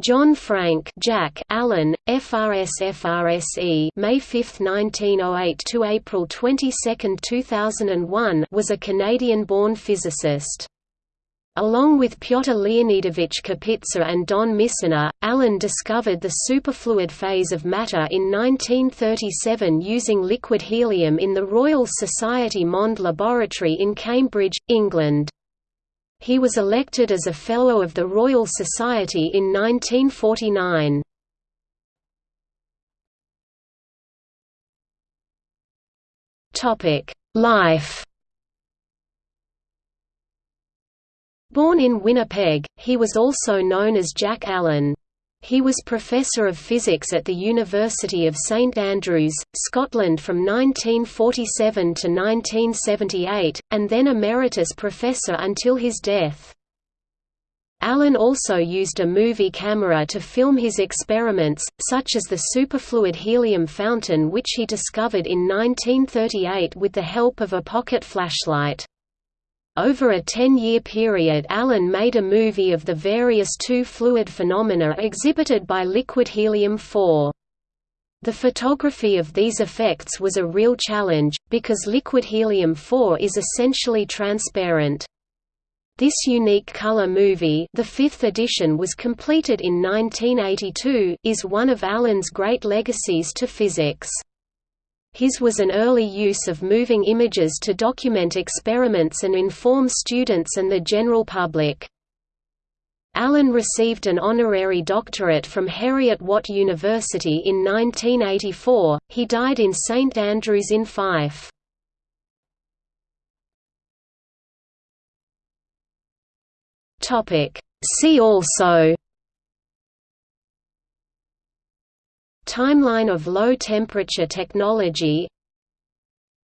John Frank Jack Allen, FRS FRSE May 5, 1908 to April 22, 2001 was a Canadian-born physicist. Along with Pyotr Leonidovich Kapitsa and Don Misener, Allen discovered the superfluid phase of matter in 1937 using liquid helium in the Royal Society Mond Laboratory in Cambridge, England. He was elected as a Fellow of the Royal Society in 1949. Life Born in Winnipeg, he was also known as Jack Allen. He was Professor of Physics at the University of St Andrews, Scotland from 1947 to 1978, and then Emeritus Professor until his death. Allen also used a movie camera to film his experiments, such as the superfluid helium fountain which he discovered in 1938 with the help of a pocket flashlight. Over a 10-year period Allen made a movie of the various two-fluid phenomena exhibited by liquid helium-4. The photography of these effects was a real challenge, because liquid helium-4 is essentially transparent. This unique color movie the fifth edition was completed in 1982 is one of Allen's great legacies to physics. His was an early use of moving images to document experiments and inform students and the general public. Allen received an honorary doctorate from Heriot-Watt University in 1984. He died in St Andrews in Fife. Topic: See also Timeline of low-temperature technology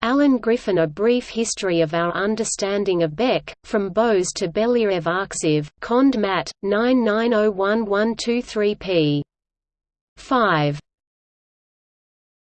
Alan Griffin A Brief History of Our Understanding of BEC, From Bose to Belyaev Arxiv, Cond Mat, 99011123 p. 5.